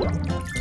Thank.